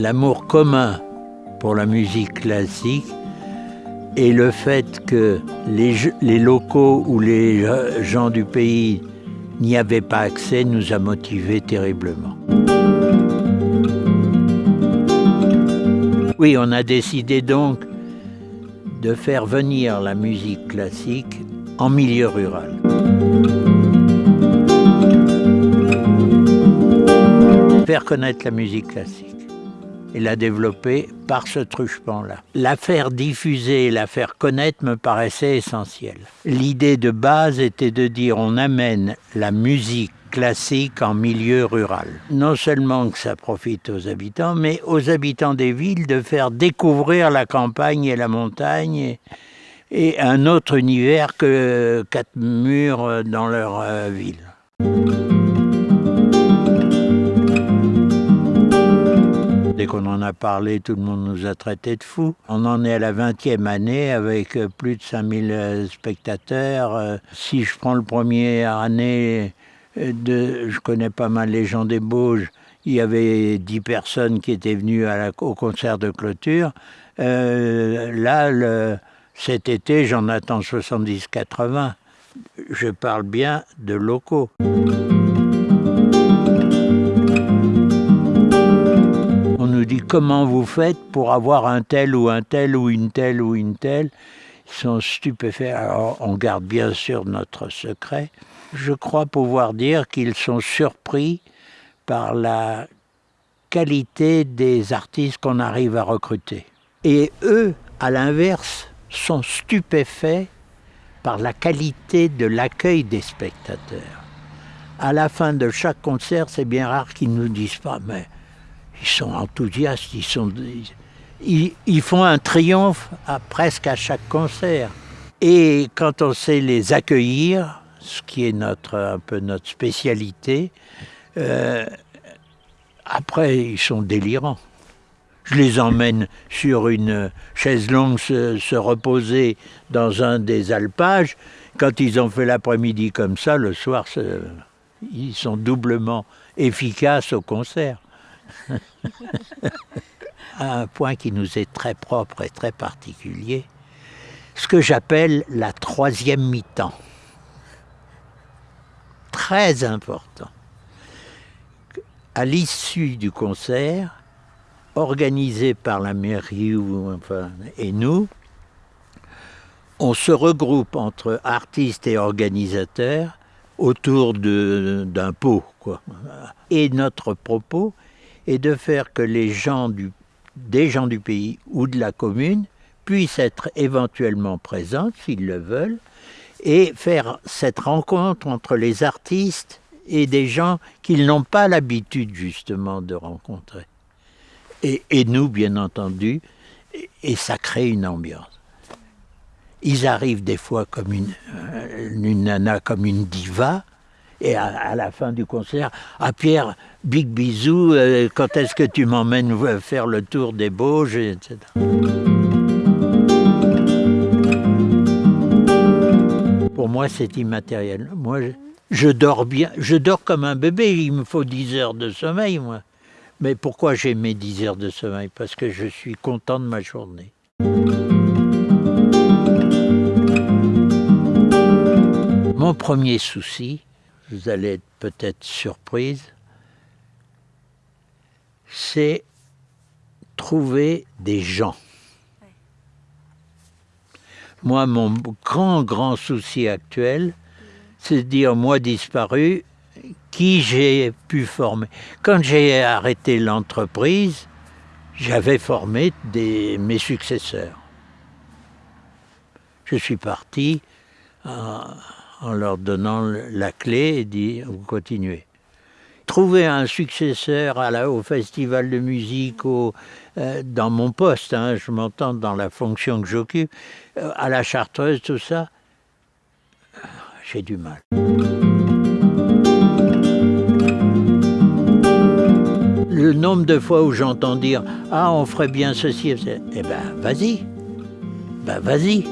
l'amour commun pour la musique classique et le fait que les, locaux ou les gens du pays n'y avaient pas accès nous a motivés terriblement. Oui, on a décidé donc de faire venir la musique classique en milieu rural. Faire connaître la musique classique et la développer par ce truchement-là. La faire diffuser, la faire connaître me paraissait essentiel. L'idée de base était de dire on amène la musique classique en milieu rural. Non seulement que ça profite aux habitants, mais aux habitants des villes de faire découvrir la campagne et la montagne et, un autre univers que quatre murs dans leur euh, ville. Dès qu'on en a parlé, tout le monde nous a traités de fous. On en est à la 20e année avec plus de 5000 euh, spectateurs. Euh, si je prends le premier année je connais pas mal les gens des Bauges, il y avait 10 personnes qui étaient venues au concert de clôture. Euh, là, cet été, j'en attends 70-80. Je parle bien de locaux. Comment vous faites pour avoir un tel ou un tel ou une telle ou une telle. Ils sont stupéfaits. Alors on garde bien sûr notre secret je crois pouvoir dire qu'ils sont surpris par la qualité des artistes qu'on arrive à recruter. Et eux, à l'inverse, sont stupéfaits par la qualité de l'accueil des spectateurs. À la fin de chaque concert, c'est bien rare qu'ils ne nous disent pas, ils sont enthousiastes, ils, font un triomphe presque à chaque concert. Et quand on sait les accueillir, ce qui est notre, un peu notre spécialité. Euh, après, ils sont délirants. Je les emmène sur une chaise longue se, reposer dans un des alpages. Quand ils ont fait l'après-midi comme ça, le soir, ils sont doublement efficaces au concert. un point qui nous est très propre et très particulier, ce que j'appelle la troisième mi-temps très important. À l'issue du concert, organisé par la mairie et nous, on se regroupe entre artistes et organisateurs autour d'un pot. Quoi. Et notre propos est de faire que les gens du, des gens du pays ou de la commune puissent être éventuellement présents, s'ils le veulent, et faire cette rencontre entre les artistes et des gens qu'ils n'ont pas l'habitude justement de rencontrer. Et, nous, bien entendu, et, ça crée une ambiance. Ils arrivent des fois comme une, euh, une nana, comme une diva, et à, la fin du concert, ah Pierre, big bisou, euh, quand est-ce que tu m'emmènes faire le tour des Bauges, etc. Pour moi, c'est immatériel. Moi, je, dors bien, je dors comme un bébé, il me faut 10 heures de sommeil, moi. Mais pourquoi j'ai mes 10 heures de sommeil? Parce que je suis content de ma journée. Mon premier souci, vous allez être peut-être surprise, c'est trouver des gens. Moi, mon grand, grand souci actuel, c'est de dire, moi disparu, qui j'ai pu former? Quand j'ai arrêté l'entreprise, j'avais formé des, mes successeurs. Je suis parti en leur donnant la clé et dit, vous continuez trouver un successeur au festival de musique, euh, dans mon poste, hein, je m'entends dans la fonction que j'occupe, euh, à la chartreuse, tout ça, j'ai du mal. Le nombre de fois où j'entends dire « Ah, on ferait bien ceci », eh ben, vas-y, ben, vas-y.